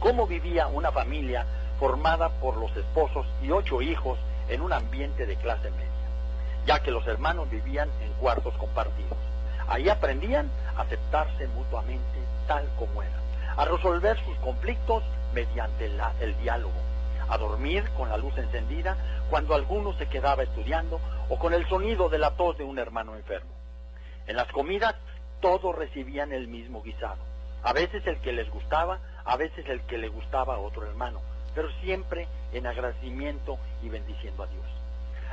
cómo vivía una familia formada por los esposos y ocho hijos en un ambiente de clase media, ya que los hermanos vivían en cuartos compartidos. Ahí aprendían a aceptarse mutuamente tal como eran, a resolver sus conflictos mediante el diálogo, a dormir con la luz encendida cuando alguno se quedaba estudiando o con el sonido de la tos de un hermano enfermo. En las comidas todos recibían el mismo guisado, a veces el que les gustaba, a veces el que le gustaba a otro hermano, pero siempre en agradecimiento y bendiciendo a Dios.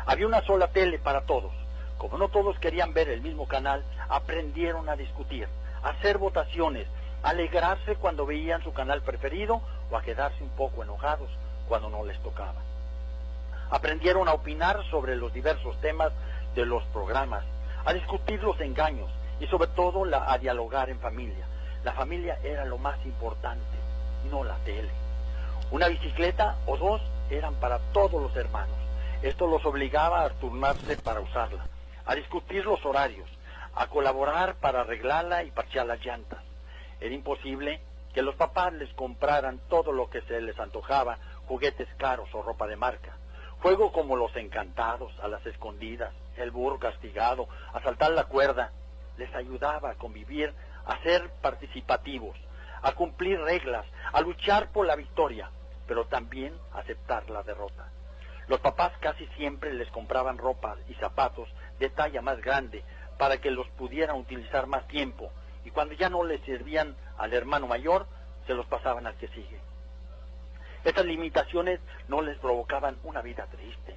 Había una sola tele para todos. Como no todos querían ver el mismo canal, aprendieron a discutir, a hacer votaciones, a alegrarse cuando veían su canal preferido o a quedarse un poco enojados cuando no les tocaba. Aprendieron a opinar sobre los diversos temas de los programas, a discutir los engaños y sobre todo a dialogar en familia. La familia era lo más importante, no la tele. Una bicicleta o dos eran para todos los hermanos. Esto los obligaba a turnarse para usarla, a discutir los horarios, a colaborar para arreglarla y parchear las llantas. Era imposible que los papás les compraran todo lo que se les antojaba, juguetes caros o ropa de marca. Juego como los encantados, a las escondidas, el burro castigado, a saltar la cuerda, les ayudaba a convivir, a ser participativos, a cumplir reglas, a luchar por la victoria, pero también aceptar la derrota. Los papás casi siempre les compraban ropa y zapatos de talla más grande para que los pudieran utilizar más tiempo y cuando ya no les servían al hermano mayor, se los pasaban al que sigue. Estas limitaciones no les provocaban una vida triste,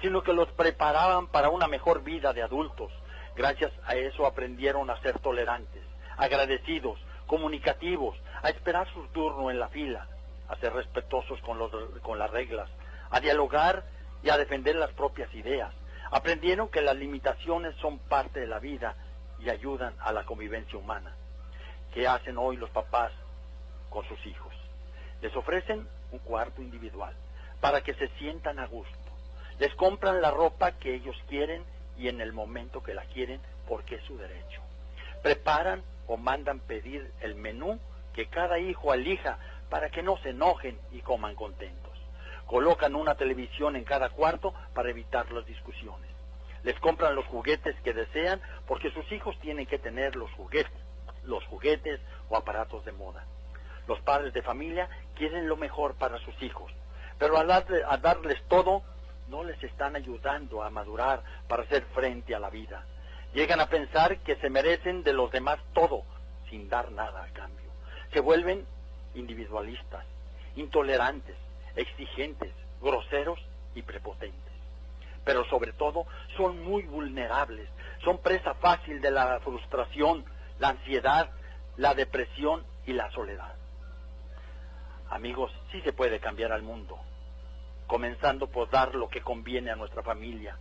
sino que los preparaban para una mejor vida de adultos. Gracias a eso aprendieron a ser tolerantes, agradecidos, comunicativos, a esperar su turno en la fila, a ser respetuosos con, los, con las reglas, a dialogar y a defender las propias ideas. Aprendieron que las limitaciones son parte de la vida y ayudan a la convivencia humana. ¿Qué hacen hoy los papás con sus hijos? Les ofrecen un cuarto individual para que se sientan a gusto. Les compran la ropa que ellos quieren y en el momento que la quieren porque es su derecho. Preparan o mandan pedir el menú que cada hijo elija para que no se enojen y coman contentos. Colocan una televisión en cada cuarto para evitar las discusiones. Les compran los juguetes que desean porque sus hijos tienen que tener los juguetes, los juguetes o aparatos de moda. Los padres de familia quieren lo mejor para sus hijos, pero al, darles todo, no les están ayudando a madurar para hacer frente a la vida. Llegan a pensar que se merecen de los demás todo, sin dar nada a cambio. Se vuelven individualistas, intolerantes, exigentes, groseros y prepotentes. Pero sobre todo son muy vulnerables, son presa fácil de la frustración, la ansiedad, la depresión y la soledad. Amigos, sí se puede cambiar al mundo, comenzando por dar lo que conviene a nuestra familia,